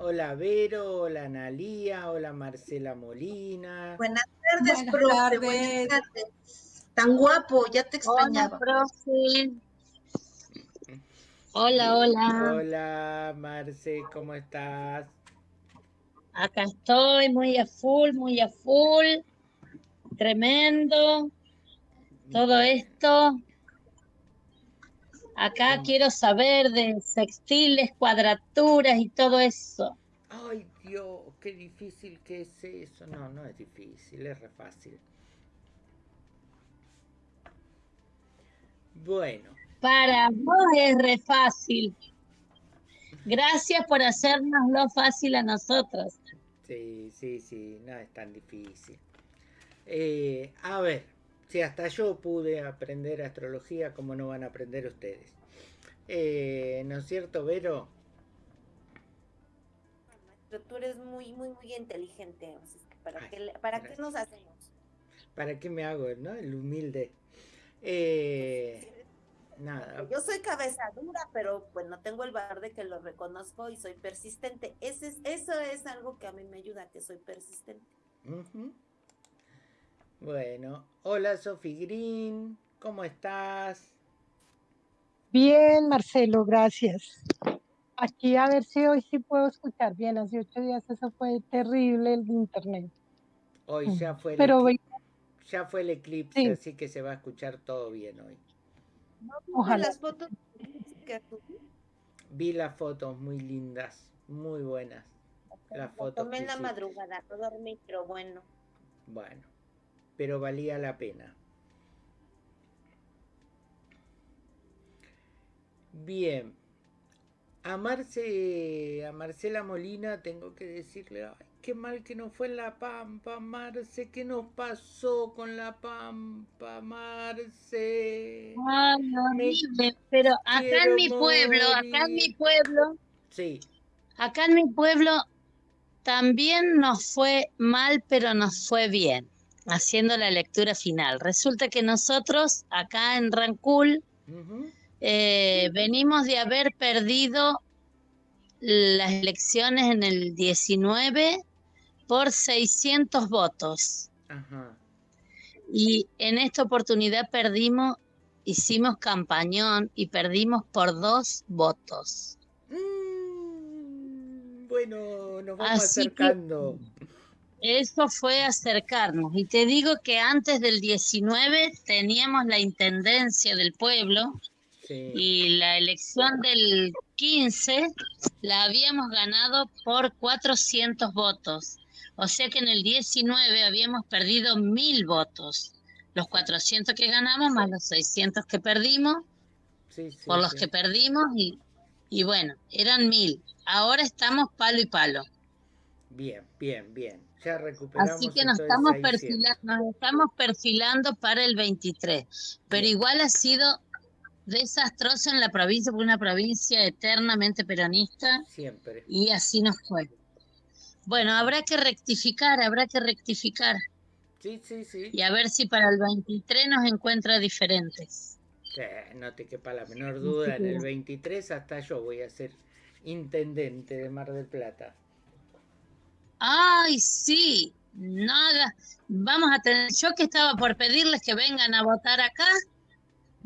Hola Vero, hola Analía, hola Marcela Molina. Buenas tardes, profe. Buenas tardes. Tan guapo, ya te extrañaba. Hola, profe. Hola, hola. Hola Marce, ¿cómo estás? Acá estoy, muy a full, muy a full. Tremendo. Todo esto. Acá quiero saber de sextiles, cuadraturas y todo eso. Ay, Dios, qué difícil que es eso. No, no es difícil, es re fácil. Bueno. Para vos es re fácil. Gracias por hacernos lo fácil a nosotros. Sí, sí, sí, no es tan difícil. Eh, a ver, si hasta yo pude aprender astrología, ¿cómo no van a aprender ustedes? Eh, ¿No es cierto, Vero? tú eres muy, muy, muy inteligente. ¿Para, qué, ¿para qué nos hacemos? ¿Para qué me hago, no? El humilde. Eh, nada. Yo soy cabeza dura, pero pues no tengo el valor de que lo reconozco y soy persistente. Ese es, eso es algo que a mí me ayuda, que soy persistente. Bueno, hola Sophie Green, ¿cómo estás? Bien, Marcelo, gracias. Aquí a ver si hoy sí puedo escuchar bien. Hace ocho días eso fue terrible el internet. Hoy ya fue el, Pero ya fue el eclipse, así que se va a escuchar todo bien hoy. Ojalá. Las fotos Vi las fotos muy lindas, muy buenas. Las fotos. Tomé en la madrugada, no dormí, pero bueno. Bueno pero valía la pena. Bien, a Marce, a Marcela Molina tengo que decirle, ay, qué mal que no fue en La Pampa, Marce, ¿qué nos pasó con La Pampa, Marce? Ay, horrible, pero acá en mi pueblo, acá en mi pueblo, sí. acá en mi pueblo también nos fue mal, pero nos fue bien haciendo la lectura final. Resulta que nosotros acá en Rancul eh, venimos de haber perdido las elecciones en el 19 por 600 votos. Y en esta oportunidad perdimos, hicimos campañón y perdimos por dos votos. Mm, bueno, nos vamos acercando. Eso fue acercarnos. Y te digo que antes del 19 teníamos la intendencia del pueblo y la elección del 15 la habíamos ganado por 400 votos. O sea que en el 19 habíamos perdido mil votos. Los 400 que ganamos más los 600 que perdimos, por los que perdimos y, y bueno, eran mil. Ahora estamos palo y palo. Bien, bien, bien. Así que nos estamos, perfilando, nos estamos perfilando para el 23. Pero igual ha sido desastroso en la provincia, porque una provincia eternamente peronista. Siempre. Y así nos fue. Bueno, habrá que rectificar, habrá que rectificar. Sí, sí, sí. Y a ver si para el 23 nos encuentra diferentes. no te quepa la menor duda, en el 23 hasta yo voy a ser intendente de Mar del Plata. Ay, sí, nada. Vamos a tener, yo que estaba por pedirles que vengan a votar acá,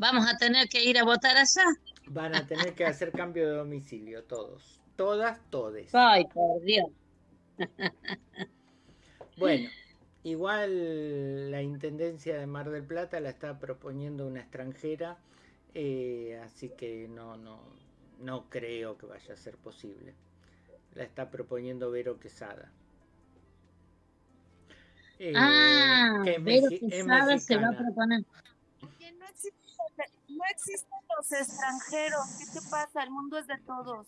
vamos a tener que ir a votar allá. Van a tener que hacer cambio de domicilio todos, todas, todes. Ay, por Dios. Bueno, igual la Intendencia de Mar del Plata la está proponiendo una extranjera, eh, así que no, no, no creo que vaya a ser posible. La está proponiendo Vero Quesada. Eh, ah, pero Quesada se va a proponer. No existen, no existen los extranjeros. ¿Qué te pasa? El mundo es de todos.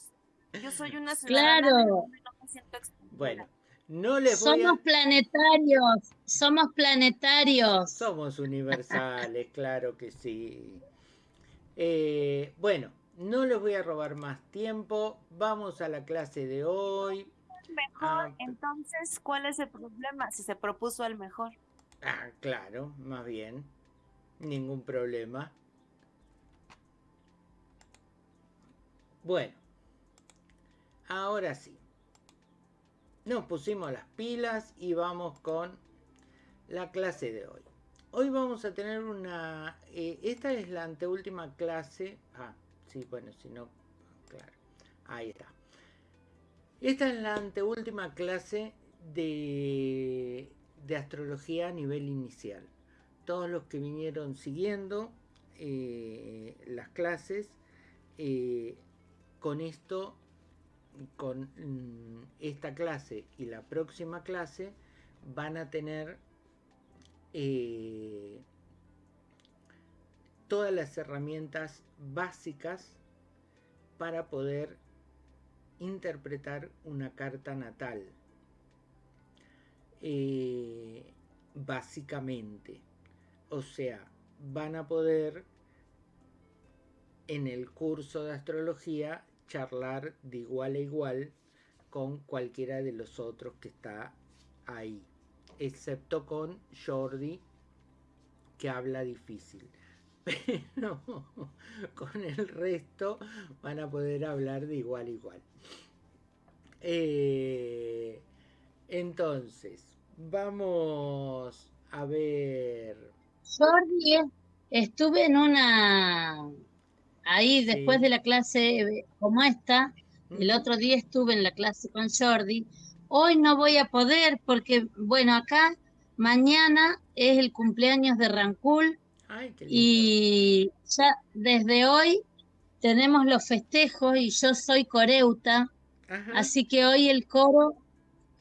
Yo soy una ciudadana claro. no me siento Bueno, no les voy Somos planetarios, somos planetarios. Somos universales, claro que sí. Eh, bueno, no les voy a robar más tiempo. Vamos a la clase de hoy mejor, ah, entonces, ¿cuál es el problema? Si se propuso al mejor. Ah, claro, más bien. Ningún problema. Bueno, ahora sí. nos pusimos las pilas y vamos con la clase de hoy. Hoy vamos a tener una... Eh, esta es la anteúltima clase... Ah, sí, bueno, si no... Claro, ahí está. Esta es la anteúltima clase de, de astrología a nivel inicial. Todos los que vinieron siguiendo eh, las clases, eh, con esto, con mm, esta clase y la próxima clase, van a tener eh, todas las herramientas básicas para poder interpretar una carta natal. Básicamente. O sea, van a poder en el curso de astrología charlar de igual a igual con cualquiera de los otros que está ahí excepto con Jordi, que habla difícil. Pero con el resto van a poder hablar de igual a igual. Eh, entonces, vamos a ver. Jordi, estuve en una. Ahí después de la clase eh, como esta, el otro día estuve en la clase con Jordi. Hoy no voy a poder porque, bueno, acá mañana es el cumpleaños de Rancul y ya desde hoy tenemos los festejos y yo soy coreuta, así que hoy el coro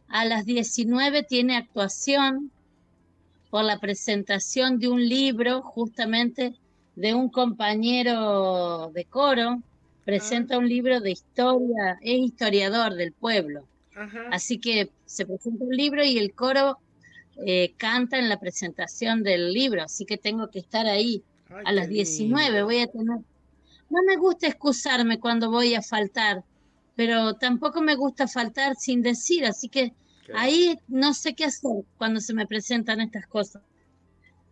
a las 19 tiene actuación por la presentación de un libro justamente de un compañero de coro, presenta ah. un libro de historia, es historiador del pueblo. Así que se presenta un libro y el coro eh, canta en la presentación del libro, así que tengo que estar ahí a las 19. Voy a tener. No me gusta excusarme cuando voy a faltar, pero tampoco me gusta faltar sin decir, así que ahí no sé qué hacer cuando se me presentan estas cosas.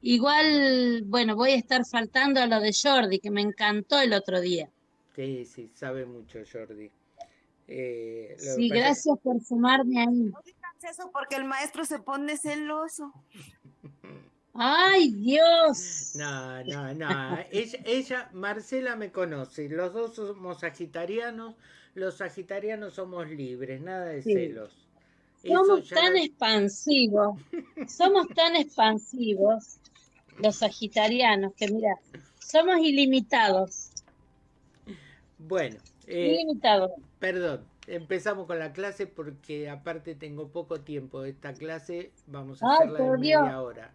Igual, bueno, voy a estar faltando a lo de Jordi, que me encantó el otro día. Sí, sí, sabe mucho Jordi. Eh, sí, gracias por sumarme ahí. No digas eso porque el maestro se pone celoso. ¡Ay, Dios! No, no, no. ella, Marcela me conoce. Los dos somos sagitarianos. Los sagitarianos somos libres, nada de celos. Somos tan expansivos. somos tan expansivos, los sagitarianos, que mira, somos ilimitados. Bueno. Eh, ilimitados. Perdón, empezamos con la clase porque aparte tengo poco tiempo. Esta clase vamos a hacerla en media hora.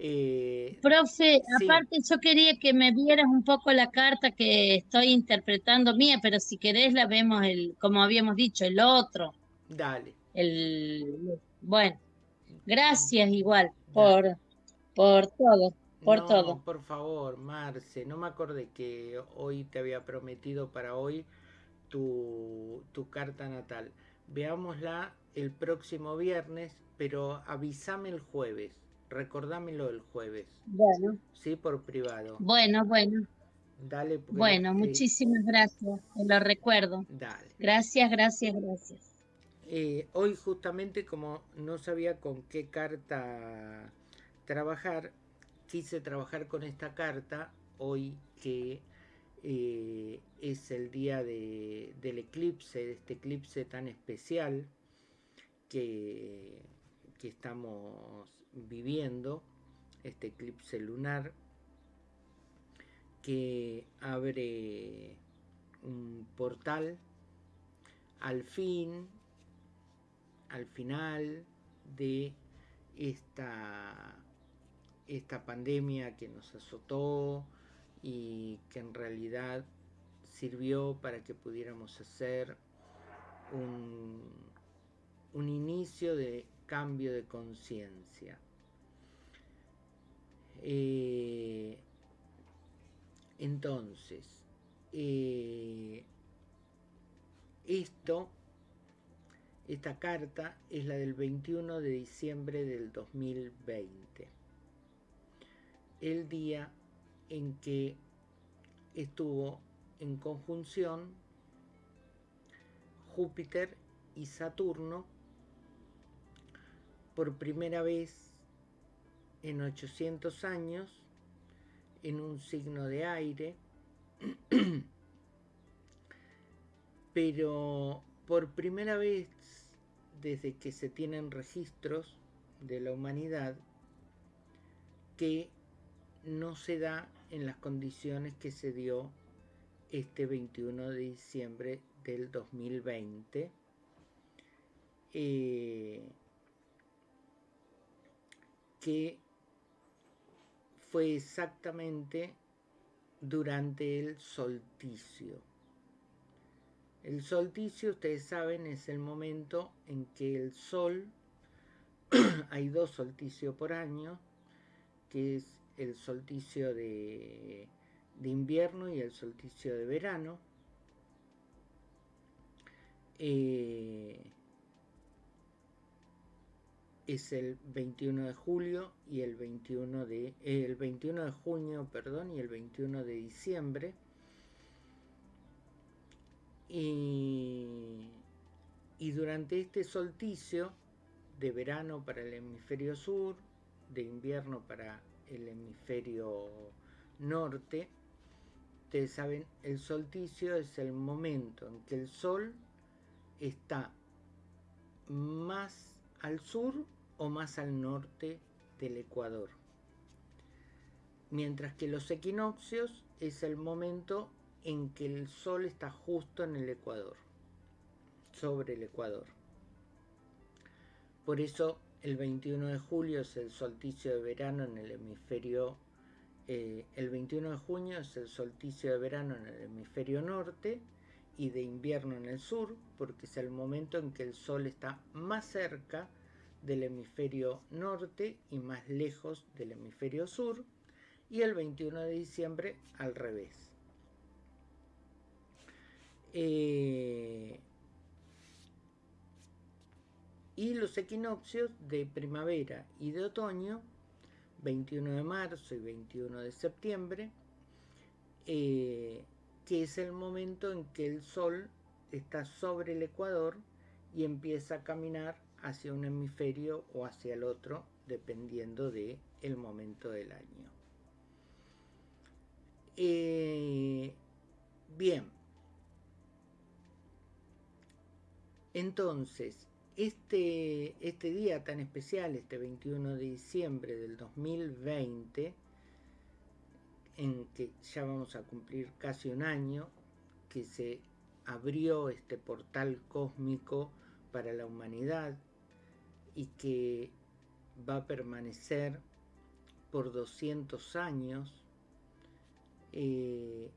Eh, Profe, aparte yo quería que me vieras un poco la carta que estoy interpretando mía, pero si querés la vemos el, como habíamos dicho, el otro. Dale. El bueno, gracias igual por, por todo, por todo. Por favor, Marce, no me acordé que hoy te había prometido para hoy tu, carta natal. Veámosla el próximo viernes, pero avísame el jueves. Recordámelo el jueves. Bueno. Sí, por privado. Bueno, bueno. Dale. Bueno, muchísimas gracias. Te lo recuerdo. Dale. Gracias, gracias, gracias. Eh, hoy justamente como no sabía con qué carta trabajar, quise trabajar con esta carta hoy que eh, es el día del eclipse, de este eclipse tan especial que, que estamos viviendo, este eclipse lunar, que abre un portal al fin, al final de esta, esta pandemia que nos azotó, y que en realidad sirvió para que pudiéramos hacer un, un inicio de cambio de conciencia. Eh, entonces, eh, esto, esta carta es la del 21 de diciembre del 2020, el día en que estuvo en conjunción Júpiter y Saturno por primera vez en 800 años en un signo de aire, pero por primera vez desde que se tienen registros de la humanidad que no se da en las condiciones que se dio este 21 de diciembre del 2020. Eh, que fue exactamente durante el solsticio. El solsticio, ustedes saben, es el momento en que el sol, hay dos solsticios por año, que es el solsticio de, invierno y el solsticio de verano. Eh, es el 21 de julio y el 21 de el 21 de junio, perdón, y el 21 de diciembre. Y, durante este solsticio de verano para el hemisferio sur, de invierno para el hemisferio norte, ustedes saben, el solsticio es el momento en que el sol está más al sur o más al norte del Ecuador. Mientras que los equinoccios es el momento en que el Sol está justo en el Ecuador, sobre el Ecuador. Por eso el 21 de julio es el solsticio de verano en el hemisferio eh, el 21 de junio es el solsticio de verano en el hemisferio norte y de invierno en el sur, porque es el momento en que el Sol está más cerca del hemisferio norte y más lejos del hemisferio sur, y el 21 de diciembre al revés. Eh, y los equinoccios de primavera y de otoño, 21 de marzo y 21 de septiembre, eh, que es el momento en que el Sol está sobre el ecuador y empieza a caminar hacia un hemisferio o hacia el otro, dependiendo del el momento del año. Eh, bien. Entonces, este, este día tan especial, este 21 de diciembre del 2020, en que ya vamos a cumplir casi un año, que se abrió este portal cósmico para la humanidad, y que va a permanecer por 200 años, eh,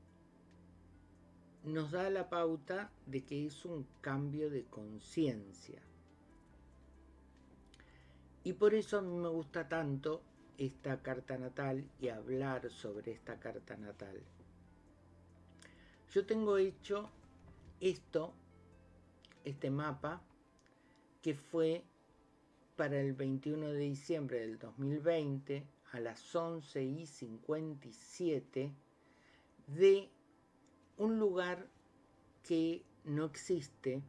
nos da la pauta de que es un cambio de conciencia. Y por eso a mí me gusta tanto esta carta natal y hablar sobre esta carta natal. Yo tengo hecho esto, este mapa, que fue para el 21 de diciembre del 2020 a las 11 y 57 de un lugar que no existe,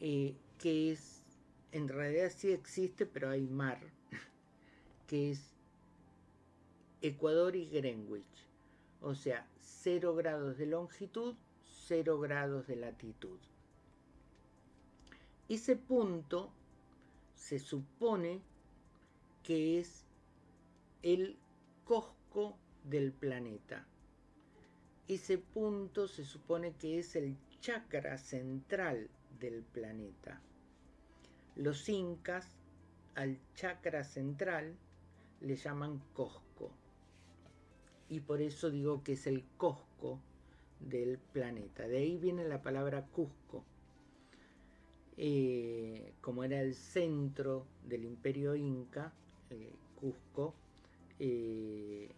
eh, que es, en realidad sí existe, pero hay mar, que es Ecuador y Greenwich, o sea, 0 grados de longitud, 0 grados de latitud. Ese punto se supone que es el cosco del planeta. Ese punto se supone que es el chakra central del planeta. Los incas al chakra central le llaman Cosco. Y por eso digo que es el Cosco del planeta. De ahí viene la palabra Cusco. Eh, como era el centro del imperio inca, eh, Cusco, eh,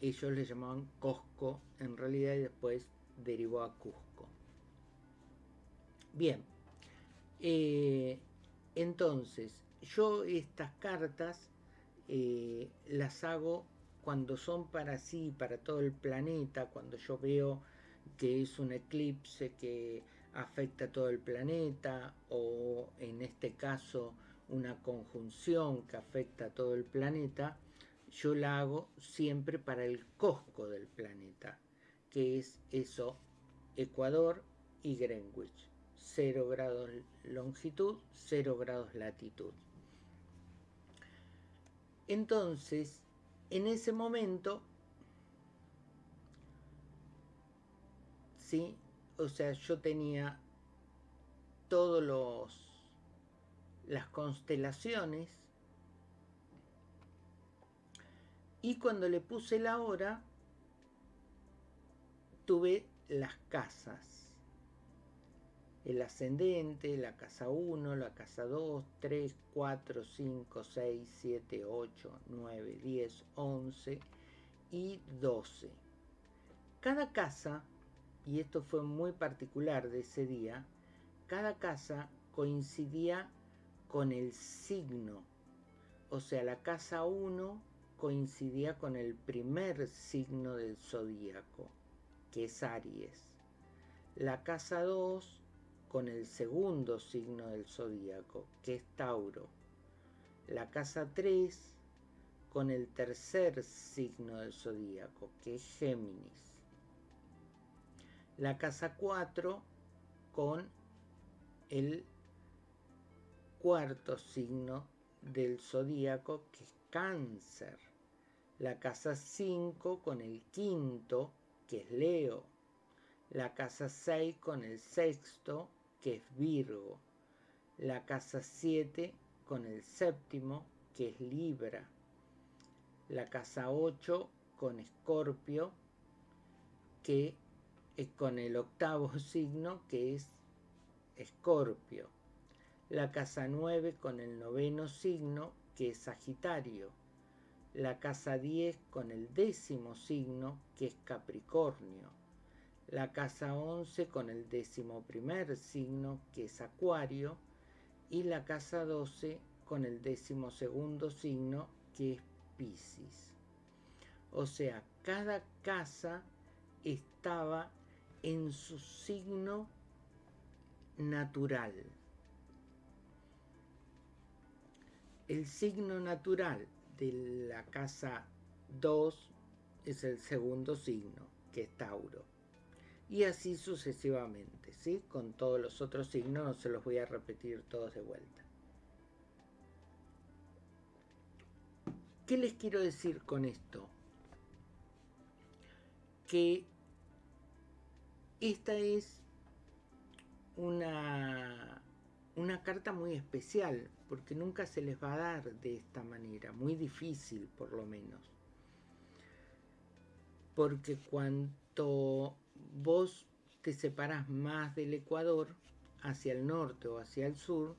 ellos le llamaban Cosco en realidad y después derivó a Cusco. Bien, entonces yo estas cartas las hago cuando son para sí, para todo el planeta, cuando yo veo que es un eclipse que afecta a todo el planeta o en este caso una conjunción que afecta a todo el planeta, yo la hago siempre para el cosco del planeta, que es eso, Ecuador y Greenwich. 0 grados longitud, 0 grados latitud. Entonces, en ese momento, ¿sí? O sea, yo tenía todos los las constelaciones y cuando le puse la hora tuve las casas el ascendente, la casa 1, la casa 2, 3, 4, 5, 6, 7, 8, 9, 10, 11 y 12. Cada casa, y esto fue muy particular de ese día, cada casa coincidía con el signo. O sea, la casa 1 coincidía con el primer signo del zodíaco, que es Aries. La casa 2 con el segundo signo del zodíaco, que es Tauro. La casa 3 con el tercer signo del zodíaco, que es Géminis. La casa 4 con el cuarto signo del zodíaco, que es Cáncer. La casa 5 con el quinto, que es Leo. La casa 6 con el sexto, que es Virgo, la casa 7 con el séptimo, que es Libra, la casa 8 con Escorpio, que es con el octavo signo, que es Escorpio, la casa 9 con el noveno signo, que es Sagitario, la casa 10 con el décimo signo, que es Capricornio, la casa 11 con el décimo primer signo que es Acuario y la casa 12 con el décimo segundo signo que es Pisces. O sea, cada casa estaba en su signo natural. El signo natural de la casa 2 es el segundo signo, que es Tauro y así sucesivamente, ¿sí? Con todos los otros signos no se los voy a repetir todos de vuelta. ¿Qué les quiero decir con esto? Que esta es una, una carta muy especial, porque nunca se les va a dar de esta manera, muy difícil por lo menos. Porque cuanto vos te separas más del Ecuador hacia el norte o hacia el sur,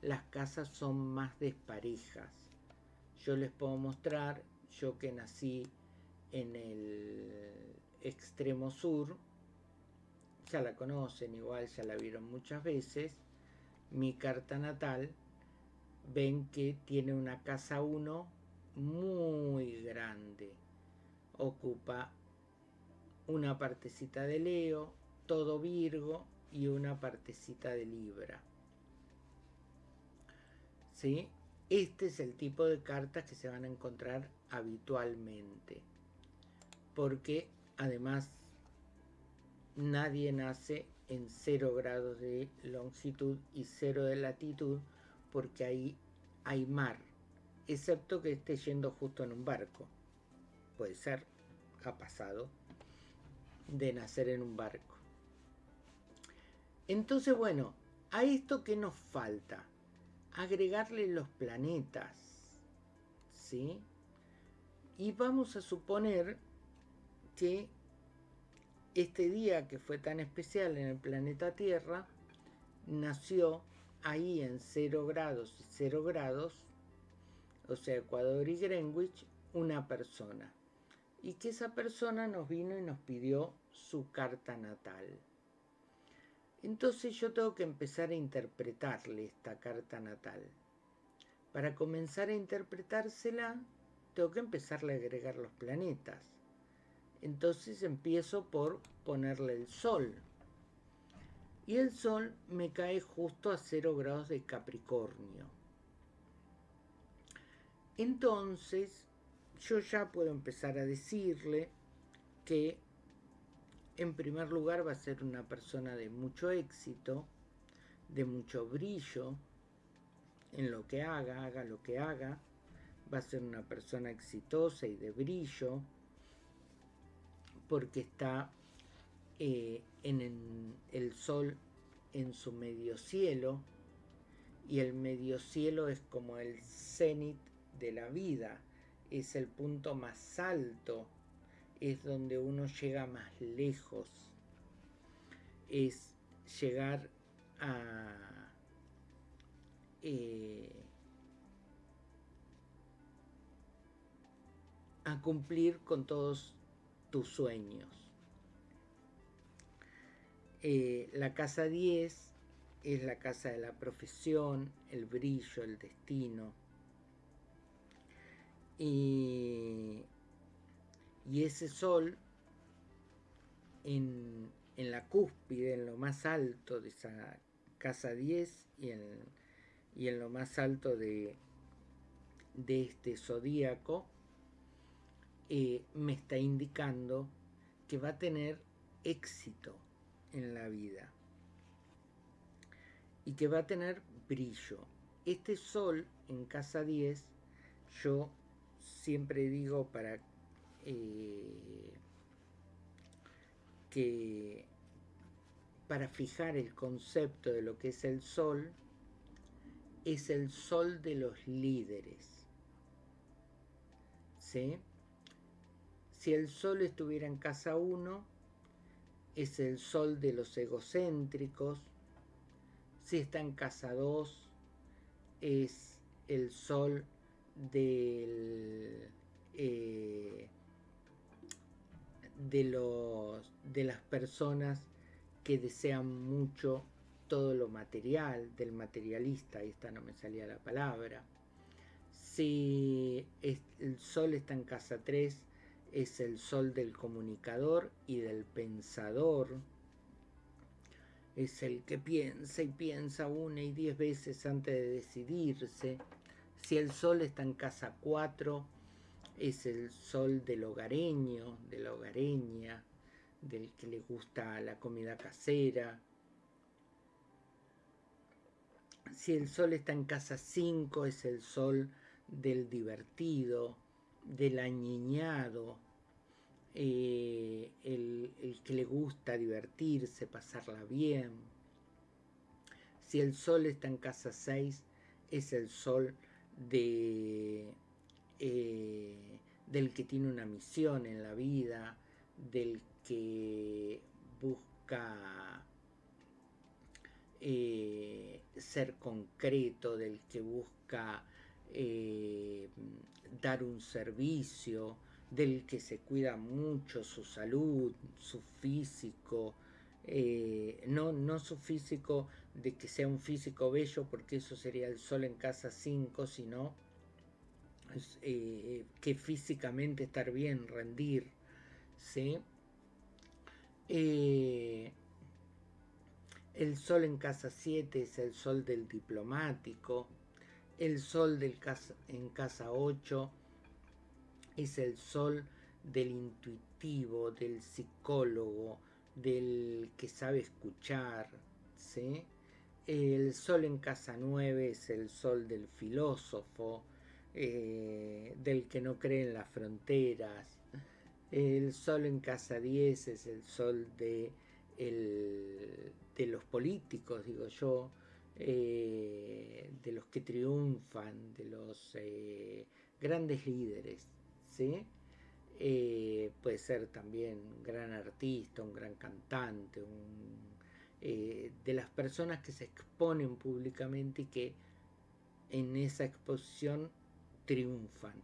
las casas son más desparejas. Yo les puedo mostrar, yo que nací en el extremo sur, ya la conocen igual, ya la vieron muchas veces, mi carta natal, ven que tiene una casa 1 muy grande, ocupa una partecita de Leo, todo Virgo y una partecita de Libra. ¿Sí? Este es el tipo de cartas que se van a encontrar habitualmente. Porque además nadie nace en 0 grados de longitud y 0 de latitud porque ahí hay mar, excepto que esté yendo justo en un barco. Puede ser, ha pasado de nacer en un barco. Entonces, bueno, a esto que nos falta, agregarle los planetas, ¿sí? Y vamos a suponer que este día que fue tan especial en el planeta Tierra, nació ahí en 0 grados y 0 grados, o sea, Ecuador y Greenwich, una persona y que esa persona nos vino y nos pidió su carta natal. Entonces yo tengo que empezar a interpretarle esta carta natal. Para comenzar a interpretársela, tengo que empezarle a agregar los planetas. Entonces empiezo por ponerle el sol. Y el sol me cae justo a 0 grados de Capricornio. Entonces, yo ya puedo empezar a decirle que en primer lugar va a ser una persona de mucho éxito, de mucho brillo en lo que haga, haga lo que haga, va a ser una persona exitosa y de brillo, porque está eh, en el sol en su medio cielo, y el medio cielo es como el cenit de la vida, es el punto más alto, es donde uno llega más lejos, es llegar a eh, a cumplir con todos tus sueños. Eh, la casa 10 es la casa de la profesión, el brillo, el destino. Y, ese sol en, la cúspide, en lo más alto de esa casa 10 y en, y en lo más alto de, de este zodíaco, eh, me está indicando que va a tener éxito en la vida y que va a tener brillo. Este sol en casa 10, yo siempre digo para eh, que para fijar el concepto de lo que es el sol, es el sol de los líderes. ¿Sí? Si el sol estuviera en casa 1, es el sol de los egocéntricos, si está en casa 2, es el sol eh, de, los, de las personas que desean mucho todo lo material, del materialista, esta no me salía la palabra. Si el sol está en casa 3, es el sol del comunicador y del pensador, es el que piensa y piensa una y diez veces antes de decidirse. Si el sol está en casa 4, es el sol del hogareño, de la hogareña, del que le gusta la comida casera. Si el sol está en casa 5, es el sol del divertido, del añeñado, eh, el, que le gusta divertirse, pasarla bien. Si el sol está en casa 6, es el sol de, eh, del que tiene una misión en la vida, del que busca eh, ser concreto, del que busca dar un servicio, del que se cuida mucho su salud, su físico, eh, no, no su físico de que sea un físico bello, porque eso sería el sol en casa 5, sino eh, que físicamente estar bien, rendir, ¿sí? Eh, el sol en casa 7 es el sol del diplomático, el sol del casa, en casa 8 es el sol del intuitivo, del psicólogo, del que sabe escuchar, ¿sí? El sol en casa 9 es el sol del filósofo, eh, del que no cree en las fronteras. El sol en casa 10 es el sol de, de los políticos, digo yo, eh, de los que triunfan, de los eh, grandes líderes. Eh, puede ser también un gran artista, un gran cantante, eh, de las personas que se exponen públicamente y que en esa exposición triunfan.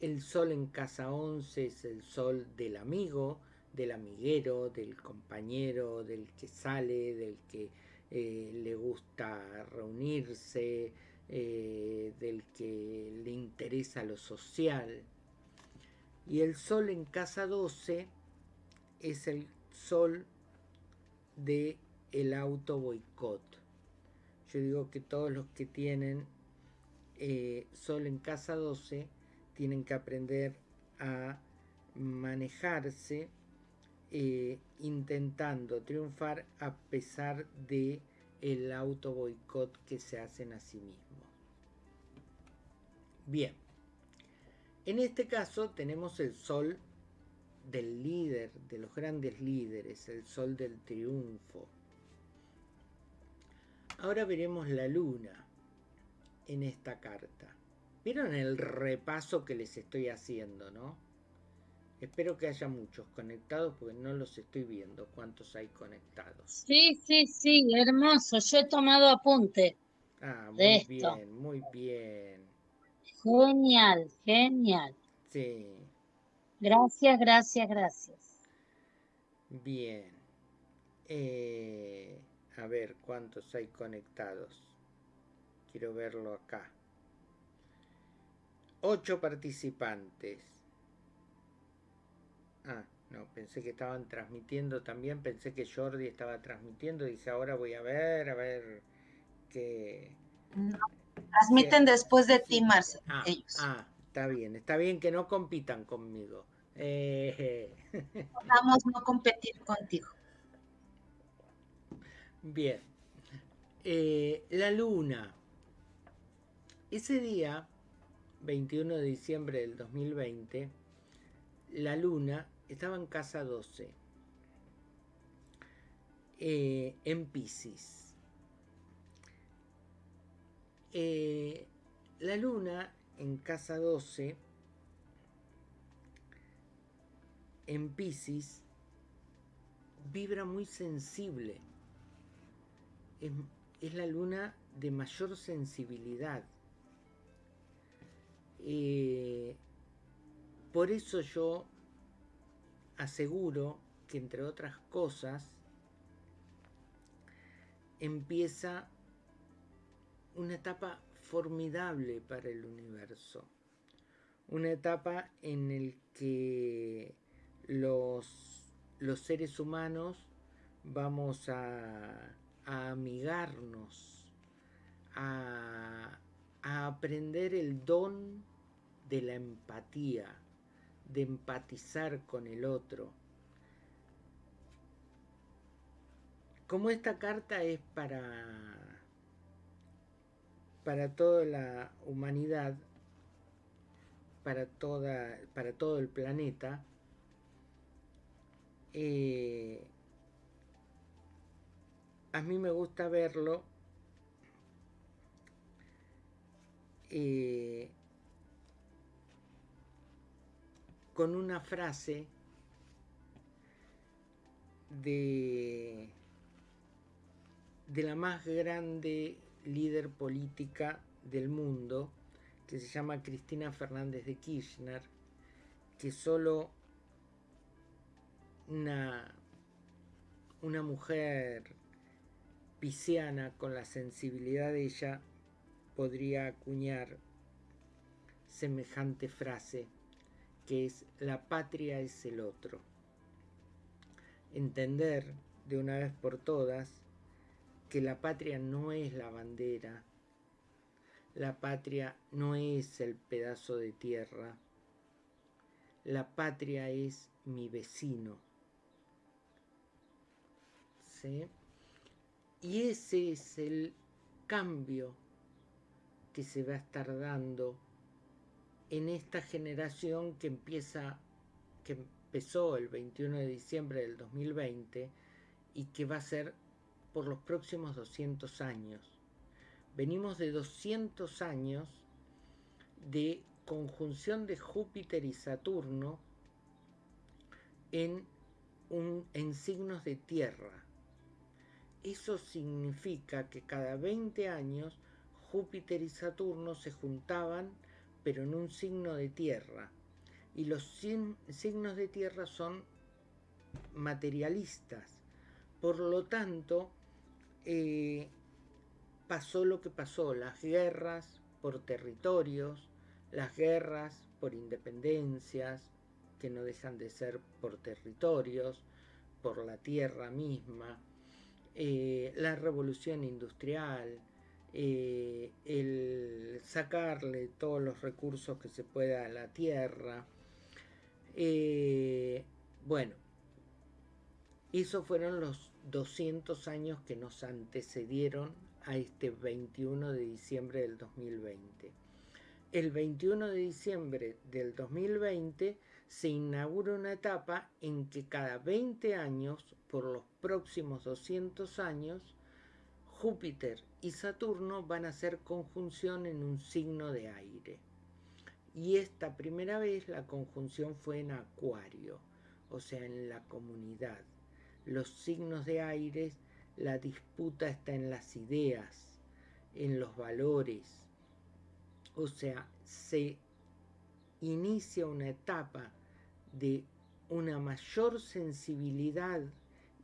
El sol en casa 11 es el sol del amigo, del amiguero, del compañero, del que sale, del que eh, le gusta reunirse, eh, del que le interesa lo social. Y el sol en casa 12 es el sol de el auto boicot. Yo digo que todos los que tienen eh, Sol en casa 12 tienen que aprender a manejarse eh, intentando triunfar a pesar de el auto boicot que se hacen a sí mismos. Bien, en este caso tenemos el sol del líder, de los grandes líderes, el sol del triunfo. Ahora veremos la luna en esta carta. ¿Vieron el repaso que les estoy haciendo, no? Espero que haya muchos conectados porque no los estoy viendo cuántos hay conectados. Sí, sí, sí, hermoso. Yo he tomado apunte. Ah, muy bien, muy bien. Genial, genial. Sí. Gracias, gracias, gracias. Bien. Eh, a ver cuántos hay conectados. Quiero verlo acá. Ocho participantes. Ah, no, pensé que estaban transmitiendo también. Pensé que Jordi estaba transmitiendo. Dice, ahora voy a ver, a ver qué... transmiten después de ti, Marce, ah, ellos. Ah, está bien. Está bien que no compitan conmigo. Eh... Vamos no competir contigo. Bien. Eh, la luna. Ese día 21 de diciembre del 2020, la luna estaba en casa 12, eh, en Pisces. Eh, la luna en casa 12, en Pisces, vibra muy sensible. Es, es la luna de mayor sensibilidad eh, por eso yo aseguro que entre otras cosas empieza una etapa formidable para el universo. Una etapa en el que los, los seres humanos vamos a, amigarnos, a aprender el don de la empatía, de empatizar con el otro. Como esta carta es para, para toda la humanidad, para, toda, para todo el planeta, eh, a mí me gusta verlo eh, con una frase de, de la más grande líder política del mundo, que se llama Cristina Fernández de Kirchner, que solo una, una mujer pisciana con la sensibilidad de ella podría acuñar semejante frase que es la patria es el otro. Entender de una vez por todas que la patria no es la bandera, la patria no es el pedazo de tierra, la patria es mi vecino. ¿Sí? Y ese es el cambio que se va a estar dando en esta generación que empieza, que empezó el 21 de diciembre del 2020 y que va a ser por los próximos 200 años. Venimos de 200 años de conjunción de Júpiter y Saturno en, un, en signos de tierra. Eso significa que cada 20 años Júpiter y Saturno se juntaban pero en un signo de tierra. Y los signos de tierra son materialistas. Por lo tanto, eh, pasó lo que pasó, las guerras por territorios, las guerras por independencias, que no dejan de ser por territorios, por la tierra misma, eh, la revolución industrial, eh, el sacarle todos los recursos que se pueda a la tierra. Eh, bueno, esos fueron los 200 años que nos antecedieron a este 21 de diciembre del 2020. El 21 de diciembre del 2020 se inaugura una etapa en que cada 20 años, por los próximos 200 años, Júpiter y Saturno van a hacer conjunción en un signo de aire. Y esta primera vez la conjunción fue en Acuario, o sea, en la comunidad. Los signos de aire, la disputa está en las ideas, en los valores. O sea, se inicia una etapa de una mayor sensibilidad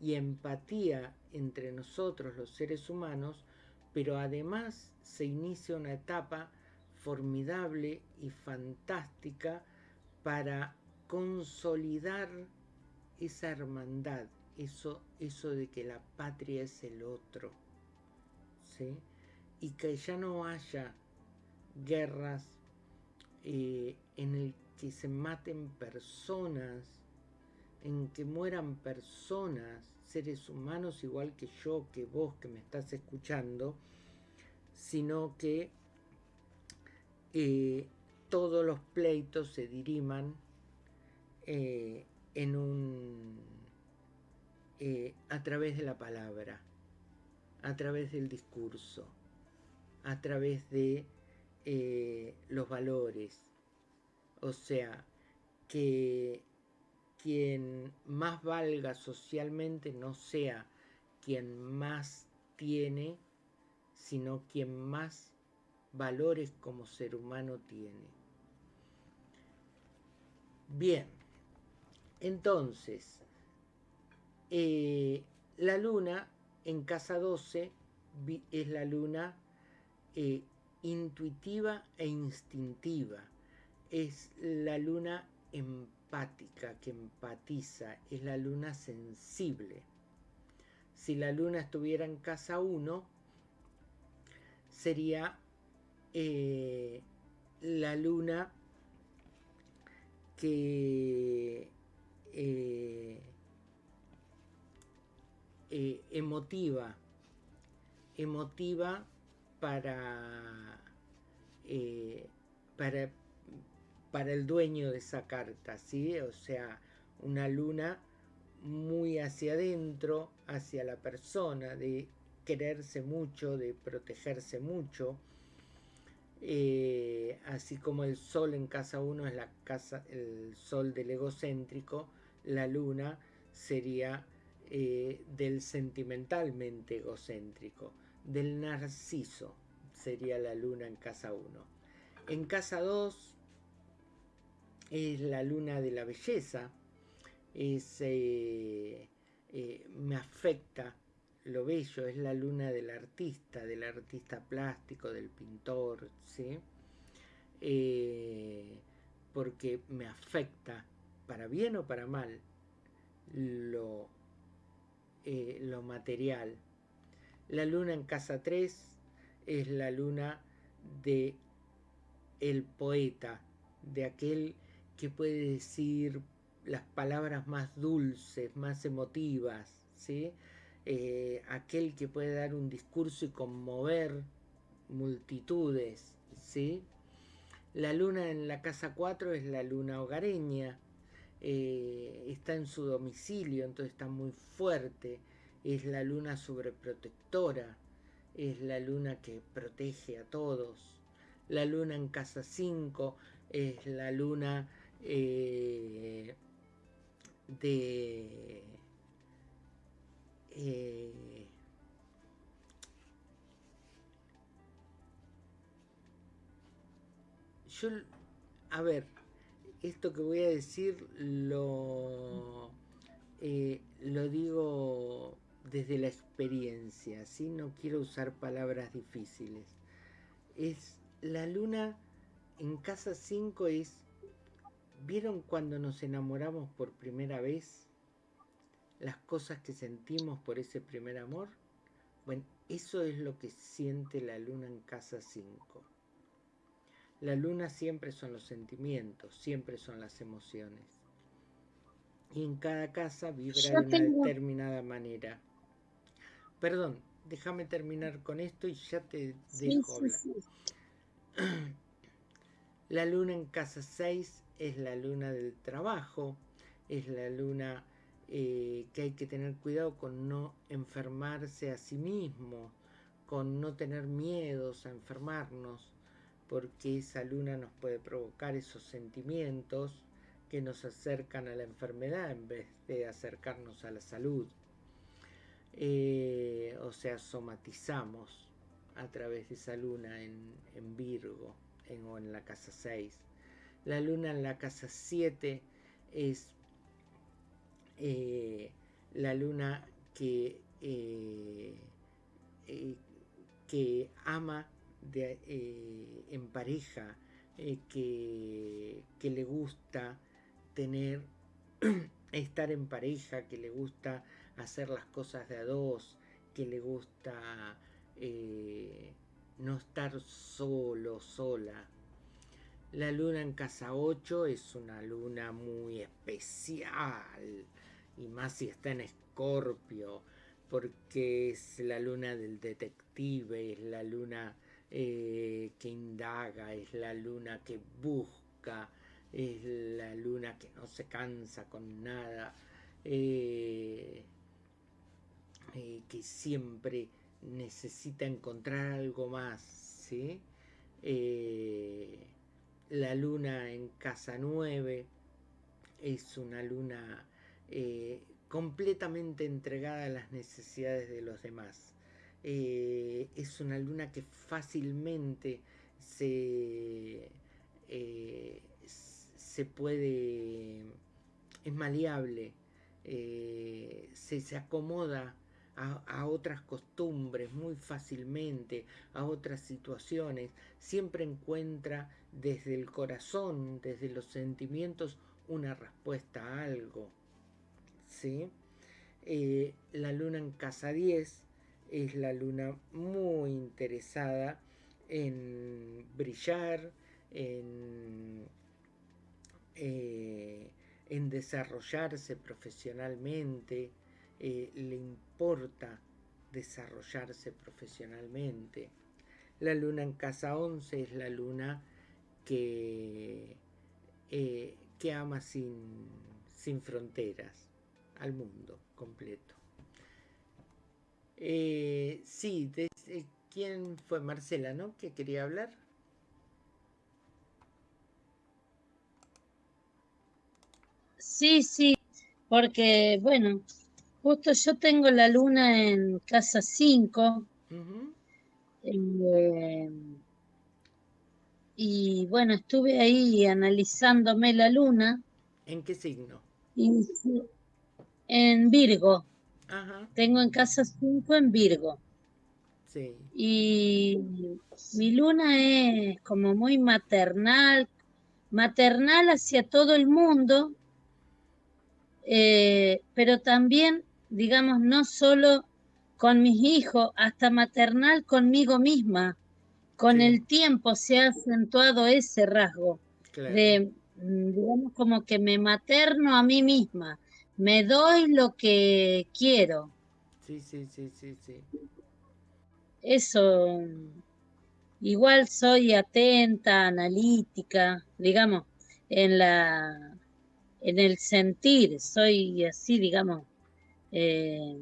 y empatía entre nosotros los seres humanos, pero además se inicia una etapa formidable y fantástica para consolidar esa hermandad, eso, eso de que la patria es el otro, ¿sí? y que ya no haya guerras eh, en el que se maten personas, en que mueran personas, seres humanos igual que yo, que vos que me estás escuchando, sino que eh, todos los pleitos se diriman eh, en un eh, a través de la palabra, a través del discurso, a través de los valores. O sea, que quien más valga socialmente no sea quien más tiene, sino quien más valores como ser humano tiene. Bien, entonces, eh, la luna en casa 12 es la luna eh, intuitiva e instintiva, es la luna en que empatiza, es la luna sensible. Si la luna estuviera en casa 1, sería eh, la luna que eh, eh, emotiva, emotiva para, para para el dueño de esa carta, ¿sí? O sea, una luna muy hacia adentro, hacia la persona, de quererse mucho, de protegerse mucho. Eh, así como el sol en casa uno es la casa, el sol del egocéntrico, la luna sería eh, del sentimentalmente egocéntrico, del narciso sería la luna en casa 1. En casa 2 es la luna de la belleza, es, eh, eh, me afecta lo bello, es la luna del artista, del artista plástico, del pintor, ¿sí? Eh, porque me afecta, para bien o para mal, lo, lo material. La luna en casa 3 es la luna de el poeta, de aquel que puede decir las palabras más dulces, más emotivas, ¿sí? Eh, aquel que puede dar un discurso y conmover multitudes, ¿sí? La luna en la casa 4 es la luna hogareña, eh, está en su domicilio, entonces está muy fuerte, es la luna sobreprotectora, es la luna que protege a todos. La luna en casa 5 es la luna eh, de eh, yo a ver esto que voy a decir lo eh, lo digo desde la experiencia ¿sí? no quiero usar palabras difíciles es la luna en casa 5 es ¿Vieron cuando nos enamoramos por primera vez? Las cosas que sentimos por ese primer amor. Bueno, eso es lo que siente la luna en casa 5. La luna siempre son los sentimientos, siempre son las emociones. Y en cada casa vibra de una determinada manera. Perdón, déjame terminar con esto y ya te dejo hablar. La luna en casa 6 es la luna del trabajo, es la luna eh, que hay que tener cuidado con no enfermarse a sí mismo, con no tener miedos a enfermarnos, porque esa luna nos puede provocar esos sentimientos que nos acercan a la enfermedad en vez de acercarnos a la salud. Eh, o sea, somatizamos a través de esa luna en, Virgo en, o en la casa 6. La luna en la casa 7 es eh, la luna que, eh, que ama en pareja, que, que le gusta tener, estar en pareja, que le gusta hacer las cosas de a dos, que le gusta eh, no estar solo, sola. La luna en casa 8 es una luna muy especial, y más si está en escorpio, porque es la luna del detective, es la luna eh, que indaga, es la luna que busca, es la luna que no se cansa con nada, eh, que siempre necesita encontrar algo más, ¿sí? Eh, la luna en casa 9 es una luna eh, completamente entregada a las necesidades de los demás. Eh, es una luna que fácilmente se, se puede, es maleable, se, se acomoda a, otras costumbres muy fácilmente, a otras situaciones, siempre encuentra desde el corazón, desde los sentimientos, una respuesta a algo. ¿sí? Eh, la luna en casa 10 es la luna muy interesada en brillar, en, eh, en desarrollarse profesionalmente, eh, le importa desarrollarse profesionalmente. La luna en casa 11 es la luna que, eh, que ama sin, sin, fronteras al mundo completo. Eh, sí, ¿quién fue Marcela, no? ¿Que quería hablar? Sí, sí, porque, bueno, Justo yo tengo la luna en casa 5. Eh, y bueno, estuve ahí analizándome la luna. ¿En qué signo? en Virgo. Tengo en casa 5 en Virgo. Sí. Y mi luna es como muy maternal, maternal hacia todo el mundo, eh, pero también digamos, no solo con mis hijos, hasta maternal conmigo misma. Con el tiempo se ha acentuado ese rasgo de, mm, digamos, como que me materno a mí misma, me doy lo que quiero. Sí, sí, sí, sí, sí. Eso, igual soy atenta, analítica, digamos, en la, en el sentir, soy así, digamos, eh,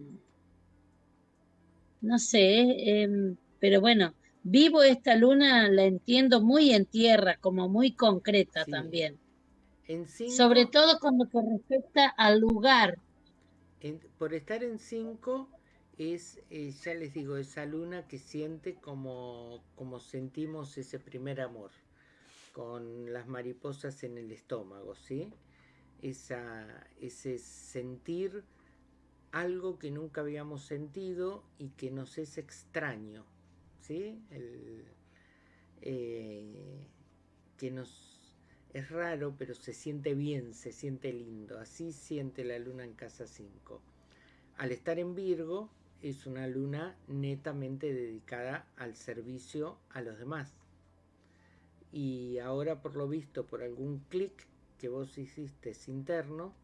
no sé, em, pero bueno, vivo esta luna, la entiendo muy en tierra, como muy concreta también. Sobre todo con lo que respecta al lugar. por estar en 5 es, eh, ya les digo, esa luna que siente como, como sentimos ese primer amor, con las mariposas en el estómago, ¿sí? Esa, ese sentir algo que nunca habíamos sentido y que nos es extraño, ¿sí? Eh, que nos es raro, pero se siente bien, se siente lindo. Así siente la luna en casa 5. Al estar en Virgo, es una luna netamente dedicada al servicio a los demás. Y ahora por lo visto, por algún clic que vos hiciste interno,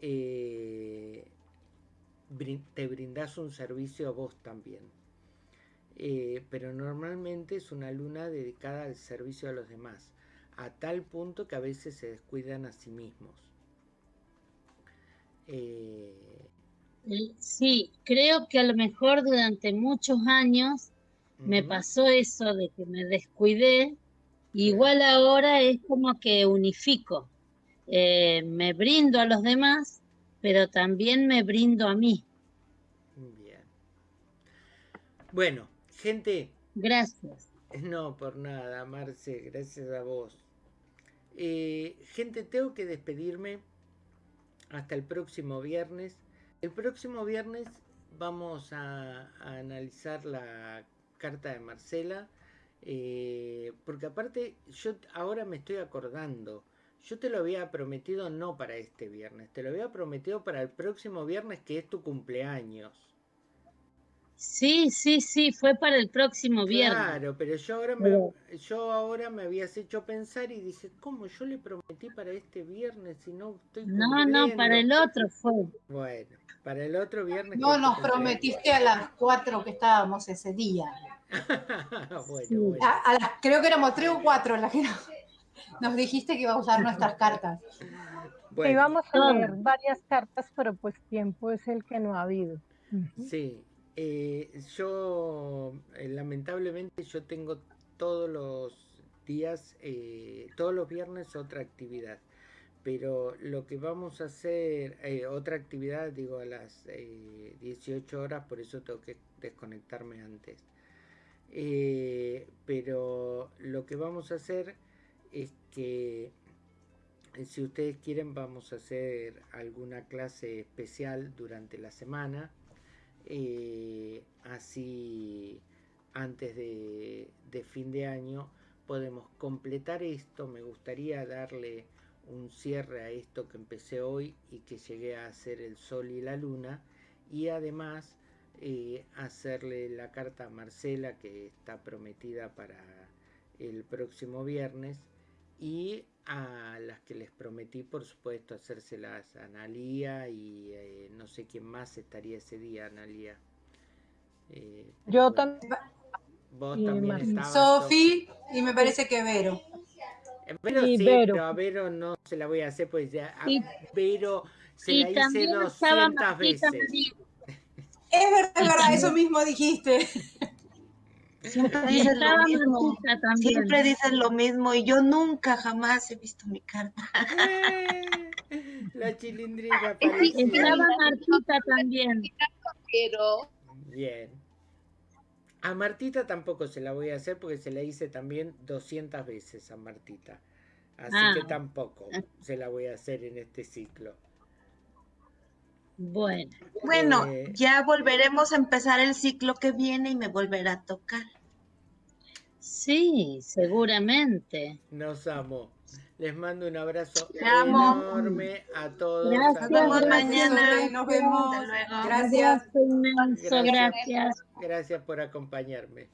eh, te brindás un servicio a vos también. Eh, pero normalmente es una luna dedicada al servicio a los demás, a tal punto que a veces se descuidan a sí mismos. Eh, sí, creo que a lo mejor durante muchos años me pasó eso de que me descuidé, igual ahora es como que unifico, eh, me brindo a los demás, pero también me brindo a mí. Bien. Bueno, gente. Gracias. No, por nada, Marce, gracias a vos. Eh, gente, tengo que despedirme hasta el próximo viernes. El próximo viernes vamos a, analizar la carta de Marcela, eh, porque aparte yo ahora me estoy acordando, yo te lo había prometido no para este viernes, te lo había prometido para el próximo viernes que es tu cumpleaños. Sí, sí, sí, fue para el próximo viernes. Claro, pero yo ahora me, yo ahora me habías hecho pensar y dije, ¿cómo yo le prometí para este viernes si no estoy No, no, para el otro fue. Bueno, para el otro viernes. No, nos prometiste a las cuatro que estábamos ese día. bueno, bueno. creo que éramos tres o cuatro las que nos dijiste que iba a usar nuestras cartas. Bueno. Íbamos a leer varias cartas, pero pues tiempo es el que no ha habido. Sí, eh, yo, eh, lamentablemente, yo tengo todos los días, eh, todos los viernes otra actividad. Pero lo que vamos a hacer, otra actividad, digo, a las 18 horas, por eso tengo que desconectarme antes. pero lo que vamos a hacer es que si ustedes quieren vamos a hacer alguna clase especial durante la semana eh, así antes de, fin de año podemos completar esto. Me gustaría darle un cierre a esto que empecé hoy y que llegué a hacer el sol y la luna. Y además eh, hacerle la carta a Marcela que está prometida para el próximo viernes. Y a las que les prometí, por supuesto, hacérselas a Analía y eh, no sé quién más estaría ese día, Analía. Eh, Yo también. Vos también Sofi y me parece que Vero. Eh, Vero sí, pero a Vero no se la voy a hacer, pues ya a Vero se la hice 200 veces. Es verdad, es verdad, eso mismo dijiste. Siempre dices lo mismo. Siempre dices lo mismo y yo nunca jamás he visto mi carta. la chilindrina Estaba Martita también. Pero... Bien. A Martita tampoco se la voy a hacer porque se la hice también 200 veces a Martita. Así que ah. tampoco se la voy a hacer en este ciclo. Bueno. Bueno, eh, ya volveremos a empezar el ciclo que viene y me volverá a tocar. Sí, seguramente. Nos amo. Les mando un abrazo enorme a todos. Gracias, nos vemos mañana. Nos vemos. Gracias. Gracias. Gracias. Gracias por acompañarme.